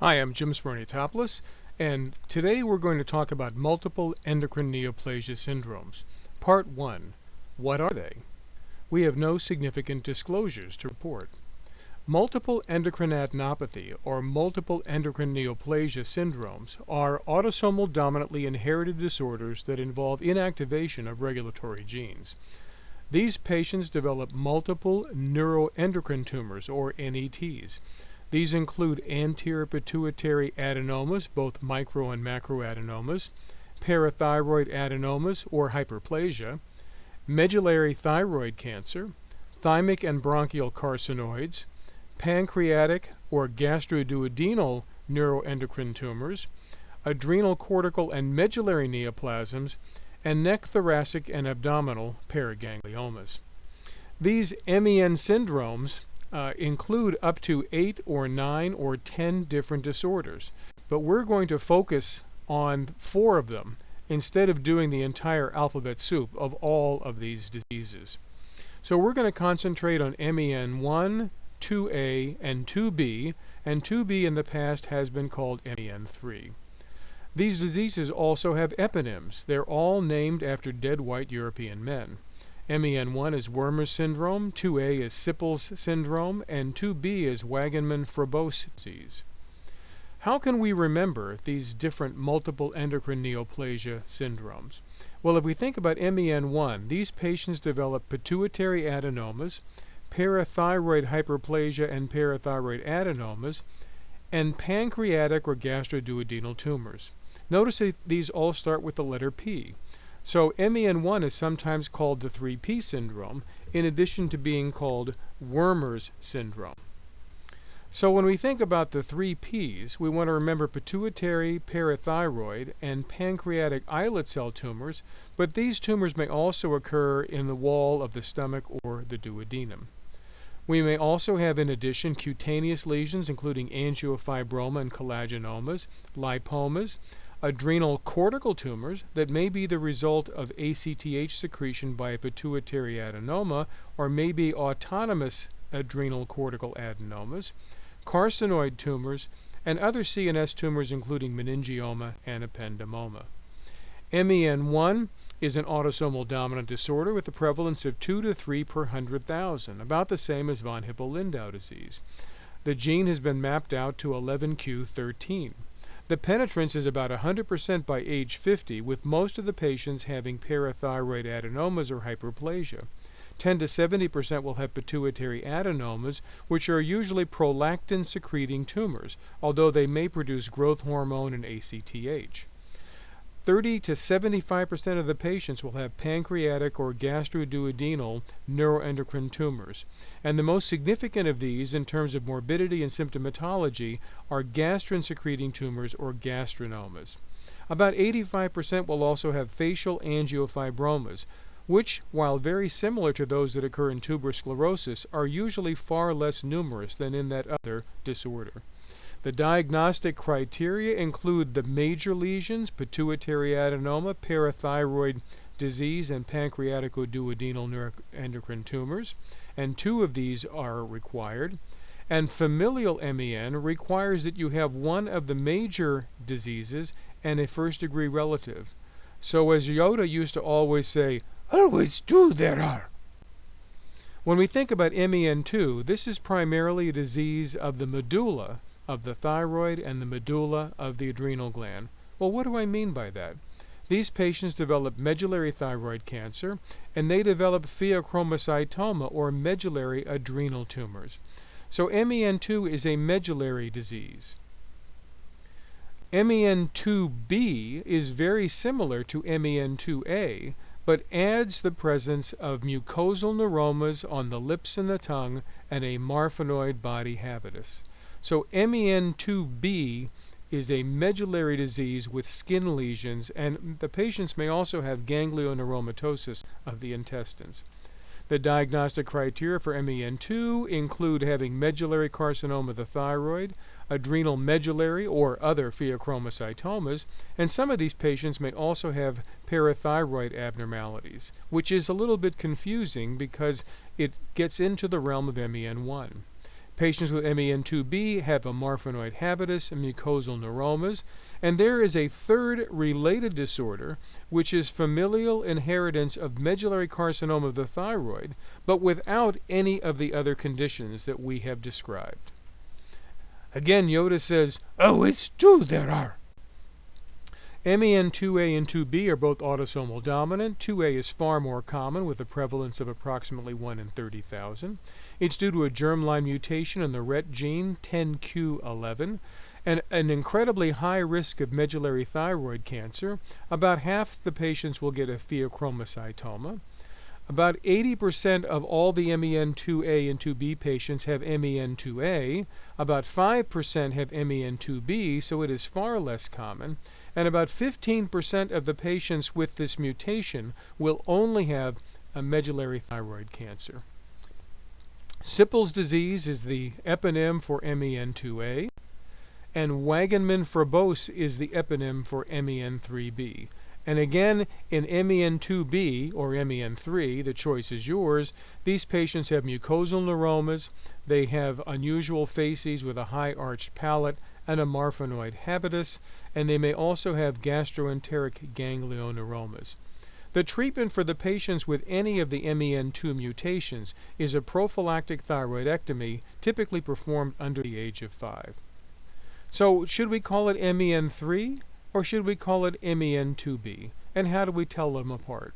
Hi, I'm Jim Smirniotopoulos, and today we're going to talk about multiple endocrine neoplasia syndromes. Part 1. What are they? We have no significant disclosures to report. Multiple endocrine adenopathy, or multiple endocrine neoplasia syndromes, are autosomal dominantly inherited disorders that involve inactivation of regulatory genes. These patients develop multiple neuroendocrine tumors, or NETs. These include anterior pituitary adenomas, both micro and macroadenomas, parathyroid adenomas or hyperplasia, medullary thyroid cancer, thymic and bronchial carcinoids, pancreatic or gastroduodenal neuroendocrine tumors, adrenal cortical and medullary neoplasms, and neck thoracic and abdominal paragangliomas. These MEN syndromes uh, include up to eight or nine or ten different disorders. But we're going to focus on four of them instead of doing the entire alphabet soup of all of these diseases. So we're going to concentrate on MEN1, 2A, and 2B, and 2B in the past has been called MEN3. These diseases also have eponyms. They're all named after dead white European men. MEN1 is Wermer's syndrome, 2A is Sipple's syndrome, and 2B is Wagenmann-Froboese disease. How can we remember these different multiple endocrine neoplasia syndromes? Well, if we think about MEN1, these patients develop pituitary adenomas, parathyroid hyperplasia and parathyroid adenomas, and pancreatic or gastroduodenal tumors. Notice that these all start with the letter P. So MEN1 is sometimes called the 3P syndrome, in addition to being called Wermer's syndrome. So when we think about the three Ps, we want to remember pituitary, parathyroid, and pancreatic islet cell tumors, but these tumors may also occur in the wall of the stomach or the duodenum. We may also have in addition cutaneous lesions including angiofibroma and collagenomas, lipomas, adrenal cortical tumors that may be the result of ACTH secretion by a pituitary adenoma or may be autonomous adrenal cortical adenomas, carcinoid tumors, and other CNS tumors including meningioma and ependymoma. MEN1 is an autosomal dominant disorder with a prevalence of 2 to 3 per 100,000, about the same as von Hippel-Lindau disease. The gene has been mapped out to 11q13. The penetrance is about 100% by age 50, with most of the patients having parathyroid adenomas or hyperplasia. 10 to 70% will have pituitary adenomas, which are usually prolactin secreting tumors, although they may produce growth hormone and ACTH. 30 to 75% of the patients will have pancreatic or gastroduodenal neuroendocrine tumors. And the most significant of these in terms of morbidity and symptomatology are gastrin secreting tumors or gastrinomas. About 85% will also have facial angiofibromas, which, while very similar to those that occur in tuberous sclerosis, are usually far less numerous than in that other disorder. The diagnostic criteria include the major lesions, pituitary adenoma, parathyroid disease, and pancreaticoduodenal neuroendocrine tumors, and two of these are required. And familial MEN requires that you have one of the major diseases and a first degree relative. So, as Yoda used to always say, always two there are. When we think about MEN2, this is primarily a disease of the medulla of the thyroid and the medulla of the adrenal gland. Well, what do I mean by that? These patients develop medullary thyroid cancer and they develop pheochromocytoma or medullary adrenal tumors. So MEN2 is a medullary disease. MEN2B is very similar to MEN2A, but adds the presence of mucosal neuromas on the lips and the tongue and a marfanoid body habitus. So MEN2B is a medullary disease with skin lesions, and the patients may also have ganglioneuromatosis of the intestines. The diagnostic criteria for MEN2 include having medullary carcinoma of the thyroid, adrenal medullary or other pheochromocytomas, and some of these patients may also have parathyroid abnormalities, which is a little bit confusing because it gets into the realm of MEN1. Patients with MEN2B have a marfanoid habitus and mucosal neuromas, and there is a third related disorder, which is familial inheritance of medullary carcinoma of the thyroid, but without any of the other conditions that we have described. Again, Yoda says, Oh, it's two there are. MEN2A and 2B are both autosomal dominant. 2A is far more common with a prevalence of approximately 1 in 30,000. It's due to a germline mutation in the RET gene 10q11 and an incredibly high risk of medullary thyroid cancer. About half the patients will get a pheochromocytoma. About 80% of all the MEN2A and 2B patients have MEN2A. About 5% have MEN2B, so it is far less common. And about 15% of the patients with this mutation will only have a medullary thyroid cancer. Sipple's disease is the eponym for MEN2A, and Wagenmann-Froboese is the eponym for MEN3B. And again, in MEN2B or MEN3, the choice is yours, these patients have mucosal neuromas, they have unusual faces with a high arched palate and a marfanoid habitus, and they may also have gastroenteric ganglioneuromas. The treatment for the patients with any of the MEN2 mutations is a prophylactic thyroidectomy typically performed under the age of 5. So should we call it MEN3 or should we call it MEN2B? And how do we tell them apart?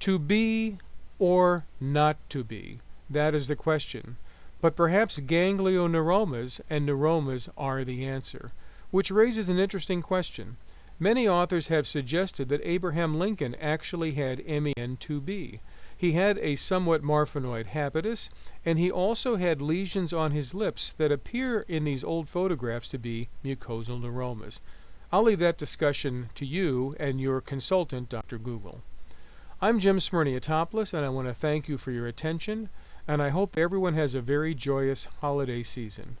To be or not to be? That is the question. But perhaps ganglioneuromas and neuromas are the answer, which raises an interesting question. Many authors have suggested that Abraham Lincoln actually had MEN2B. He had a somewhat marfanoid habitus, and he also had lesions on his lips that appear in these old photographs to be mucosal neuromas. I'll leave that discussion to you and your consultant, Dr. Google. I'm Jim Smirniotopoulos, and I want to thank you for your attention, and I hope everyone has a very joyous holiday season.